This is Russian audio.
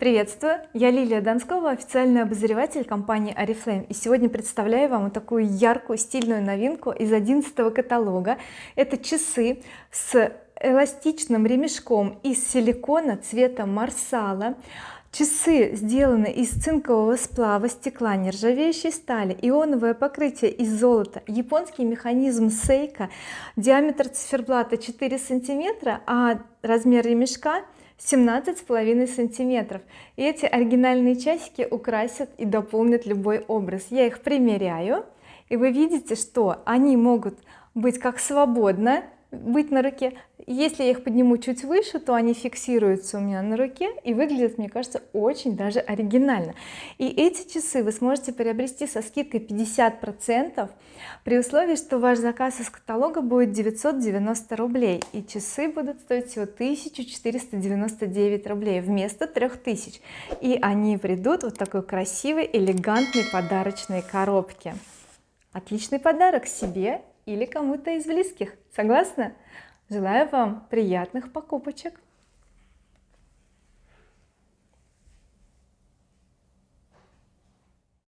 Приветствую, я Лилия Донскова, официальный обозреватель компании Oriflame и сегодня представляю вам такую яркую стильную новинку из 11 каталога. Это часы с эластичным ремешком из силикона цвета марсала. Часы сделаны из цинкового сплава стекла нержавеющей стали ионовое покрытие из золота. Японский механизм сейка диаметр циферблата 4 сантиметра а размер ремешка 17 с половиной сантиметров. И эти оригинальные часики украсят и дополнят любой образ. Я их примеряю и вы видите что они могут быть как свободно быть на руке. Если я их подниму чуть выше то они фиксируются у меня на руке и выглядят мне кажется очень даже оригинально. И эти часы вы сможете приобрести со скидкой 50 процентов при условии что ваш заказ из каталога будет 990 рублей и часы будут стоить всего 1499 рублей вместо 3000 и они придут вот такой красивой элегантной подарочной коробке. Отличный подарок себе или кому-то из близких. Согласна? Желаю вам приятных покупочек